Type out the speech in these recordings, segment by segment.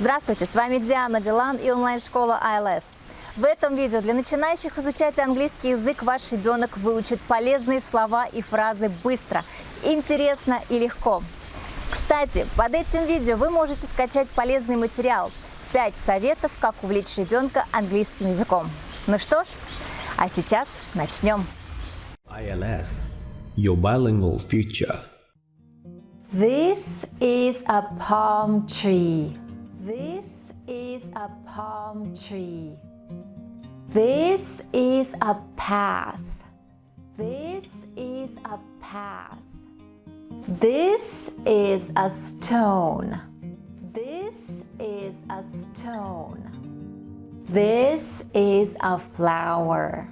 Здравствуйте, с вами Диана Билан и онлайн-школа ILS. В этом видео для начинающих изучать английский язык ваш ребенок выучит полезные слова и фразы быстро, интересно и легко. Кстати, под этим видео вы можете скачать полезный материал 5 советов, как увлечь ребенка английским языком. Ну что ж, а сейчас начнем. ILS, your bilingual future. This is a palm tree. This is a palm tree. This is a path. This is a path. This is a stone. This is a stone. This is a flower.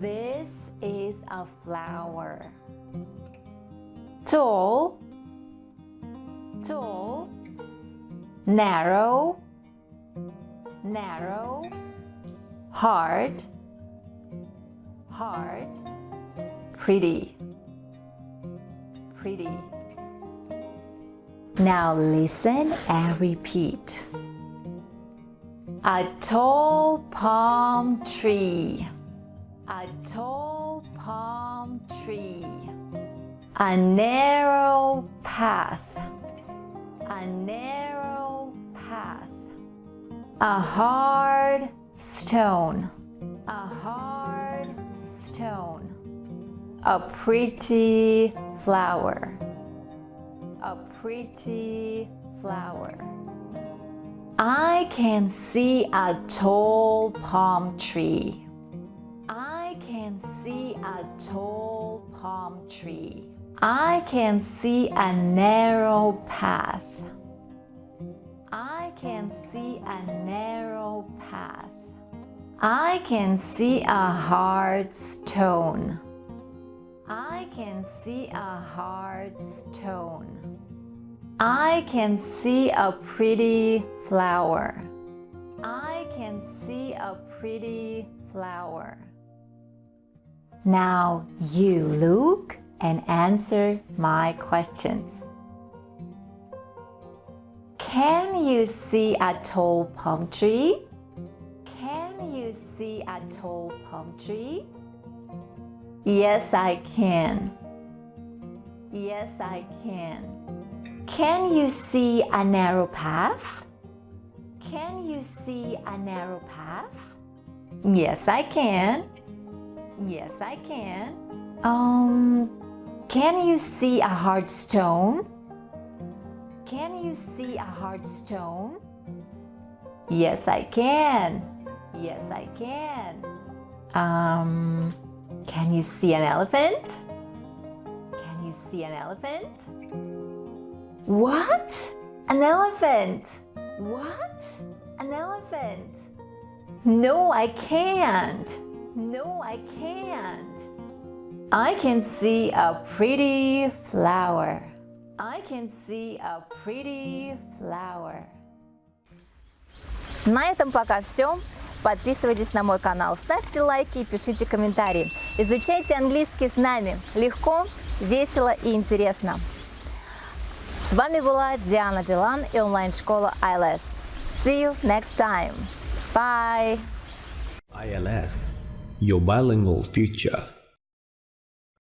This is a flower. Tall, tall, narrow, narrow, hard, hard, pretty, pretty. Now listen and repeat. A tall palm tree. A tall palm tree. A narrow path. A narrow. A hard stone. A hard stone. A pretty flower. A pretty flower. I can see a tall palm tree. I can see a tall palm tree. I can see a narrow path. I can see a. I can see a hard stone. I can see a hard stone. I can see a pretty flower. I can see a pretty flower. Now you look and answer my questions. Can you see a tall palm tree? Can you see a tall palm tree? Yes, I can. Yes, I can. Can you see a narrow path? Can you see a narrow path? Yes, I can. Yes, I can. Um, can you see a hard stone? Can you see a hard stone? Yes, I can. Yes, I can. Um, can you see an elephant? Can you see an elephant? What? An elephant? What? An elephant? No, I can't. No, I can't. I can see a pretty flower. I can see a pretty flower. На этом пока все. Подписывайтесь на мой канал, ставьте лайки и пишите комментарии. Изучайте английский с нами. Легко, весело и интересно. С вами была Диана Билан и онлайн-школа ILS. See you next time. Bye. ILS, your bilingual future.